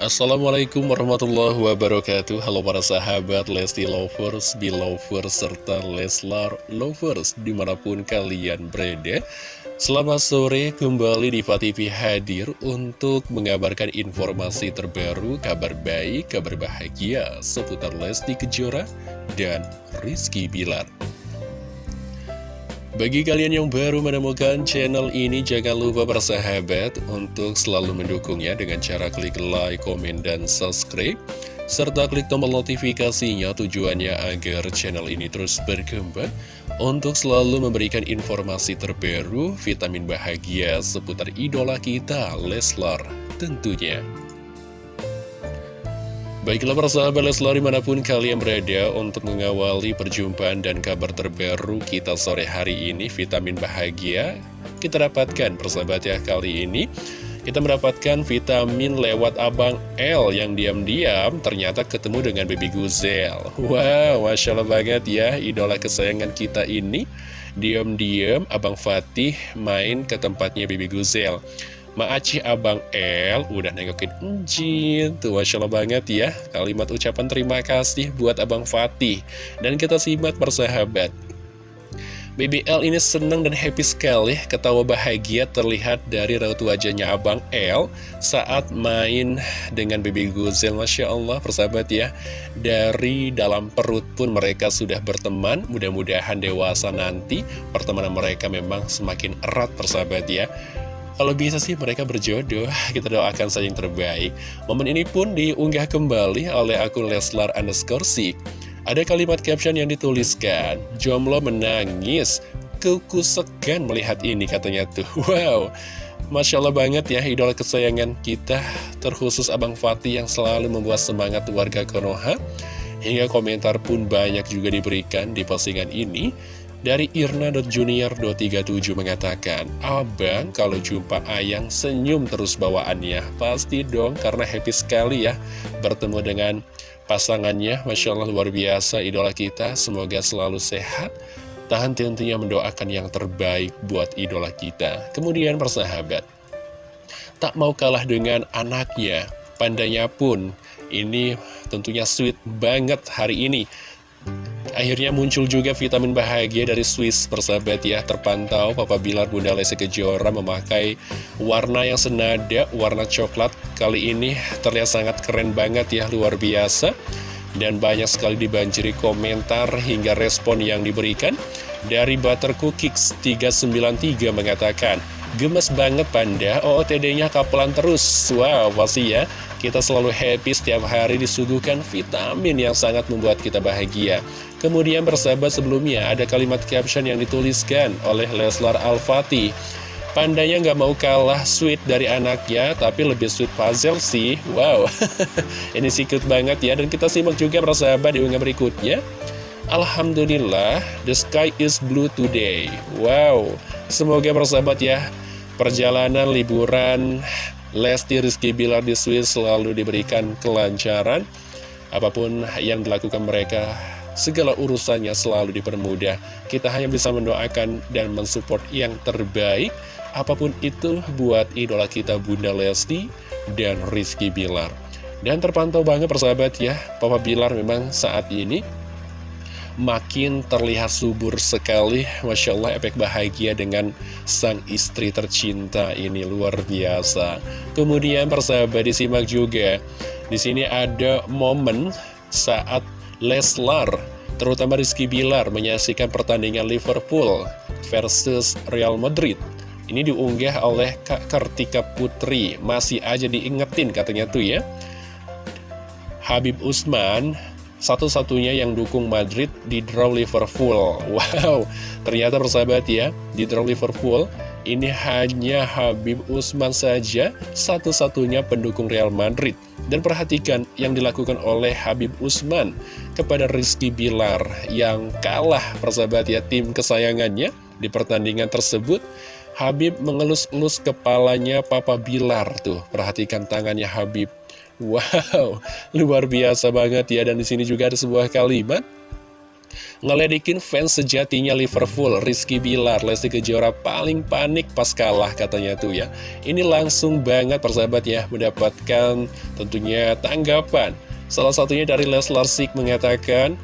Assalamualaikum warahmatullahi wabarakatuh. Halo para sahabat Lesti Lovers, Belovers, serta Leslar Lovers di mana pun kalian berada. Selamat sore kembali di TV hadir untuk mengabarkan informasi terbaru, kabar baik, kabar bahagia seputar Lesti Kejora dan Rizky Bilar bagi kalian yang baru menemukan channel ini, jangan lupa bersahabat untuk selalu mendukungnya dengan cara klik like, komen, dan subscribe. Serta klik tombol notifikasinya tujuannya agar channel ini terus berkembang untuk selalu memberikan informasi terbaru, vitamin bahagia seputar idola kita, Leslar tentunya. Baiklah persahabat Leslar di mana pun kalian berada untuk mengawali perjumpaan dan kabar terbaru kita sore hari ini Vitamin bahagia kita dapatkan persahabat ya kali ini. Kita mendapatkan vitamin lewat Abang L yang diam-diam ternyata ketemu dengan Baby Guzel Wow, Masya Allah banget ya idola kesayangan kita ini. Diam-diam Abang Fatih main ke tempatnya Baby Guzel Maaci Abang L udah nengokin Enjin Tuh Masya Allah banget ya. Kalimat ucapan terima kasih buat Abang Fatih Dan kita simak persahabat. BBL ini senang dan happy sekali Ketawa bahagia terlihat dari raut wajahnya Abang L Saat main dengan Baby Guzel Masya Allah persahabat ya. Dari dalam perut pun mereka sudah berteman. Mudah-mudahan dewasa nanti Pertemanan mereka memang semakin erat persahabat ya kalau bisa sih mereka berjodoh, kita doakan saja yang terbaik. Momen ini pun diunggah kembali oleh akun Leslar underscore. Ada kalimat caption yang dituliskan, Jomlo menangis, kuku segan melihat ini katanya tuh. Wow, Masya Allah banget ya idola kesayangan kita, terkhusus Abang Fatih yang selalu membuat semangat warga Konoha. Hingga komentar pun banyak juga diberikan di postingan ini. Dari Irna.junior237 mengatakan, Abang kalau jumpa Ayang senyum terus bawaannya. Pasti dong karena happy sekali ya bertemu dengan pasangannya. Masya Allah luar biasa idola kita. Semoga selalu sehat. Tahan tentunya mendoakan yang terbaik buat idola kita. Kemudian persahabat, tak mau kalah dengan anaknya. Pandanya pun ini tentunya sweet banget hari ini Akhirnya muncul juga vitamin bahagia dari Swiss persahabat ya. Terpantau Papa Bilar Bunda Lesti Kejora memakai warna yang senada Warna coklat. Kali ini terlihat sangat keren banget ya Luar biasa. Dan banyak sekali dibanjiri komentar hingga respon yang diberikan Dari Butter Cookies 393 mengatakan Gemes banget Panda, OOTD-nya kapelan terus. Wow, pasti ya kita selalu happy setiap hari disuguhkan vitamin yang sangat membuat kita bahagia. Kemudian bersahabat sebelumnya ada kalimat caption yang dituliskan oleh Leslar Al-Fatih. Pandanya nggak mau kalah sweet dari anaknya, tapi lebih sweet puzzle sih. Wow, ini secret banget ya. Dan kita simak juga bersahabat di unggah berikutnya. Alhamdulillah, the sky is blue today. Wow, semoga bersahabat ya. Perjalanan liburan Lesti Rizky Bilar di Swiss selalu diberikan kelancaran. Apa pun yang dilakukan mereka Segala urusannya selalu dipermudah. Kita hanya bisa mendoakan dan mensupport yang terbaik. Apa pun itu buat idola kita Bunda Lesti dan Rizky Bilar. Dan terpantau banget persahabat ya Papa Bilar memang saat ini makin terlihat subur sekali. Masya Allah efek bahagia dengan sang istri tercinta ini luar biasa. Kemudian persahabat disimak juga. Di sini ada momen saat Leslar terutama Rizky Bilar menyaksikan pertandingan Liverpool versus Real Madrid. Ini diunggah oleh Kak Kartika Putri. Masih aja diingetin katanya tuh ya. Habib Usman satu-satunya yang dukung Madrid di draw Liverpool. Wow, ternyata persahabat ya, di draw Liverpool ini hanya Habib Usman saja satu-satunya pendukung Real Madrid. Dan perhatikan yang dilakukan oleh Habib Usman kepada Rizky Bilar yang kalah persahabat ya tim kesayangannya di pertandingan tersebut. Habib mengelus-elus kepalanya Papa Bilar tuh. Perhatikan tangannya Habib Wow, luar biasa banget ya. Dan di sini juga ada sebuah kalimat. Ngeledekin fans sejatinya Liverpool, Rizky Bilar, Lesti Kejora paling panik pas kalah katanya tuh ya. Ini langsung banget persahabat ya mendapatkan tentunya tanggapan. Salah satunya dari Leslar Sik mengatakan,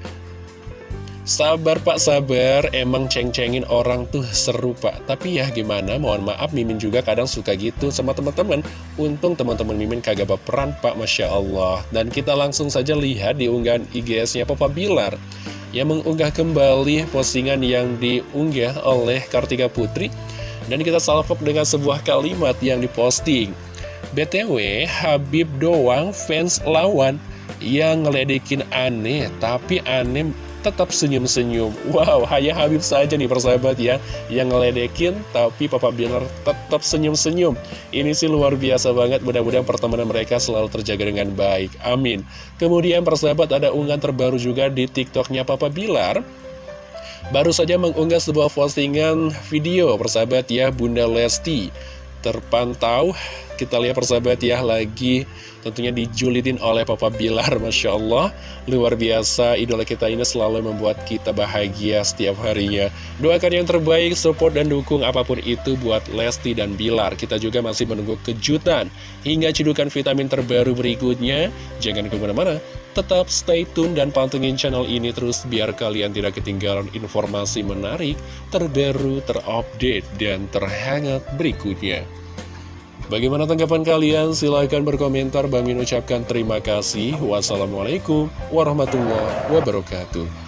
Sabar pak sabar, emang ceng-cengin orang tuh seru pak. Tapi ya gimana, mohon maaf Mimin juga kadang suka gitu sama teman-teman. Untung teman-teman Mimin kagak berperan pak, Masya Allah. Dan kita langsung saja lihat di unggahan IGS-nya Papa Bilar. Yang mengunggah kembali postingan yang diunggah oleh Kartika Putri. Dan kita salvok dengan sebuah kalimat yang diposting. BTW, Habib doang fans lawan. Yang ngeledekin aneh, tapi aneh tetap senyum-senyum. Wow, hanya Habib saja nih persahabat ya Yang ngeledekin, tapi Papa Bilar tetap senyum-senyum. Ini sih luar biasa banget Mudah-mudahan pertemanan mereka selalu terjaga dengan baik. Amin. Kemudian persahabat ada unggahan terbaru juga di tiktoknya Papa Bilar. Baru saja mengunggah sebuah postingan video persahabat ya Bunda Lesti terpantau kita lihat persahabat ya lagi tentunya dijulitin oleh Papa Bilar Masya Allah. Luar biasa idola kita ini selalu membuat kita bahagia setiap harinya. Doakan yang terbaik support dan dukung apa pun itu buat Lesti dan Bilar. Kita juga masih menunggu kejutan hingga cedukan vitamin terbaru berikutnya. Jangan ke mana-mana tetap stay tune dan pantengin channel ini terus biar kalian tidak ketinggalan informasi menarik terbaru terupdate dan terhangat berikutnya Bagaimana tanggapan kalian? Silahkan berkomentar. Bang Min ucapkan terima kasih. Wassalamualaikum warahmatullahi wabarakatuh.